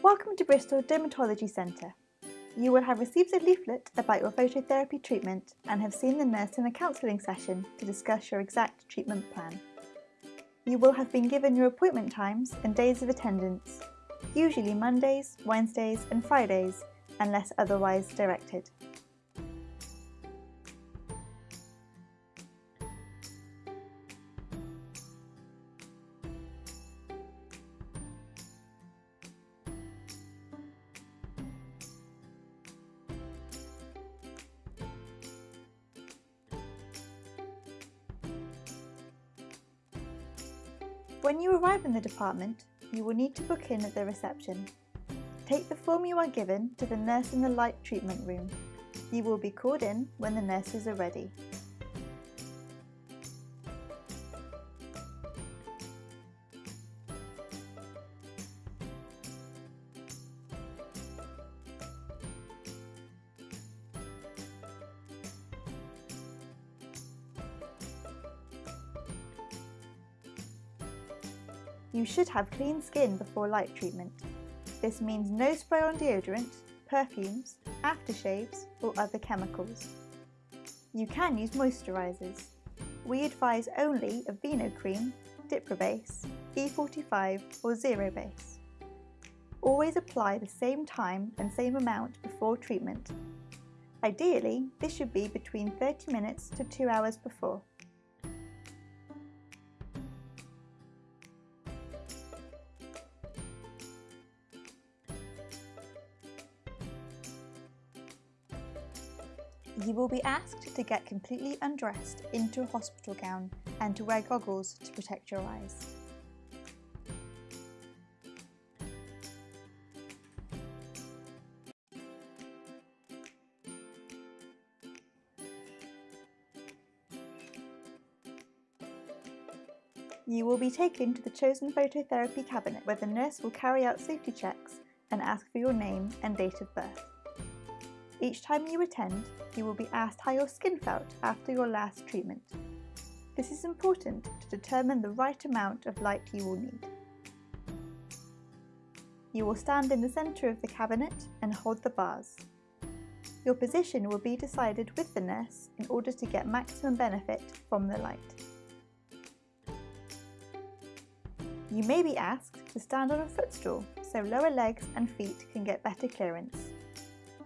Welcome to Bristol Dermatology Centre. You will have received a leaflet about your phototherapy treatment and have seen the nurse in a counselling session to discuss your exact treatment plan. You will have been given your appointment times and days of attendance, usually Mondays, Wednesdays and Fridays, unless otherwise directed. When you arrive in the department, you will need to book in at the reception. Take the form you are given to the nurse in the light treatment room. You will be called in when the nurses are ready. You should have clean skin before light treatment. This means no spray on deodorant, perfumes, aftershaves or other chemicals. You can use moisturisers. We advise only Aveeno Cream, Diprobase, E45 or Zerobase. Always apply the same time and same amount before treatment. Ideally, this should be between 30 minutes to 2 hours before. You will be asked to get completely undressed into a hospital gown and to wear goggles to protect your eyes. You will be taken to the chosen phototherapy cabinet where the nurse will carry out safety checks and ask for your name and date of birth. Each time you attend, you will be asked how your skin felt after your last treatment. This is important to determine the right amount of light you will need. You will stand in the centre of the cabinet and hold the bars. Your position will be decided with the nurse in order to get maximum benefit from the light. You may be asked to stand on a footstool so lower legs and feet can get better clearance.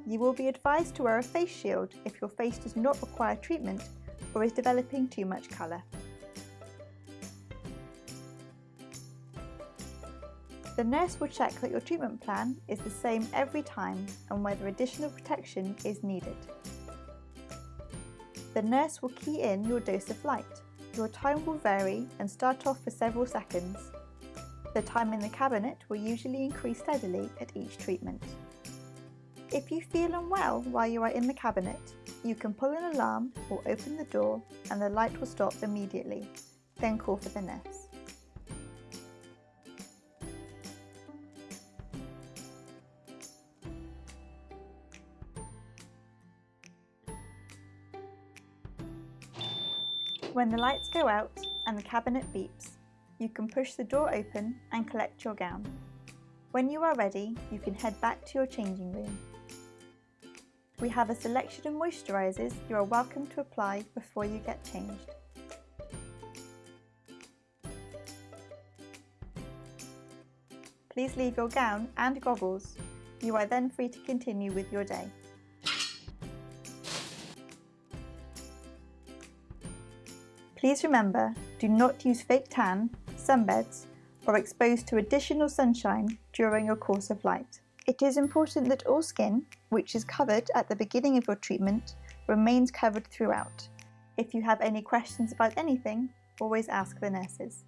You will be advised to wear a face shield if your face does not require treatment or is developing too much colour. The nurse will check that your treatment plan is the same every time and whether additional protection is needed. The nurse will key in your dose of light. Your time will vary and start off for several seconds. The time in the cabinet will usually increase steadily at each treatment. If you feel unwell while you are in the cabinet, you can pull an alarm or open the door and the light will stop immediately. Then call for the nurse. When the lights go out and the cabinet beeps, you can push the door open and collect your gown. When you are ready, you can head back to your changing room. We have a selection of moisturisers you are welcome to apply before you get changed. Please leave your gown and goggles. You are then free to continue with your day. Please remember, do not use fake tan, sunbeds or exposed to additional sunshine during your course of light. It is important that all skin, which is covered at the beginning of your treatment, remains covered throughout. If you have any questions about anything, always ask the nurses.